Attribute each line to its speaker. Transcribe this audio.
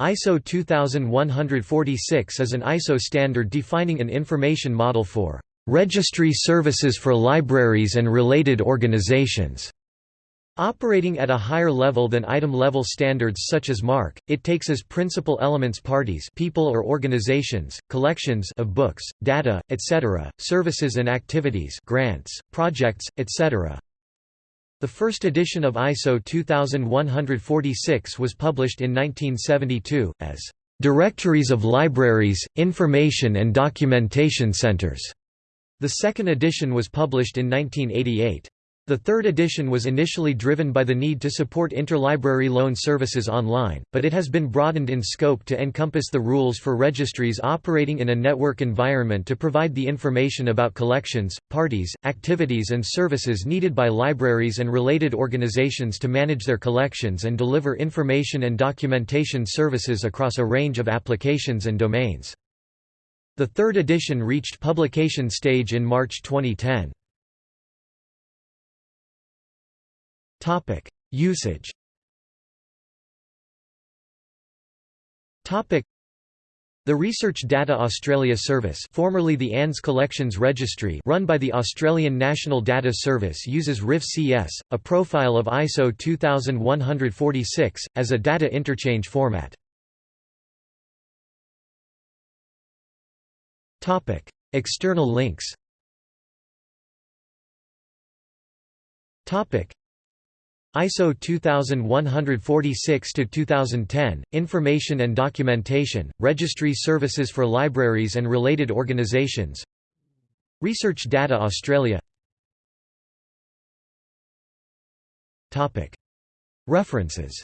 Speaker 1: ISO 2146 is an ISO standard defining an information model for registry services for libraries and related organizations. Operating at a higher level than item-level standards such as MARC, it takes as principal elements parties people or organizations, collections of books, data, etc., services and activities grants, projects, etc. The first edition of ISO 2146 was published in 1972, as "...directories of libraries, information and documentation centers." The second edition was published in 1988. The third edition was initially driven by the need to support interlibrary loan services online, but it has been broadened in scope to encompass the rules for registries operating in a network environment to provide the information about collections, parties, activities and services needed by libraries and related organizations to manage their collections and deliver information and documentation services across a range of applications and domains. The third edition reached publication stage in March 2010.
Speaker 2: Topic: Usage.
Speaker 1: Topic: The Research Data Australia Service, formerly the ANZ Collections Registry, run by the Australian National Data Service, uses RIF-CS, a profile of ISO 2146, as a data interchange format. External links. ISO 2146-2010, Information and Documentation, Registry Services for Libraries and Related Organizations. Research Data Australia. References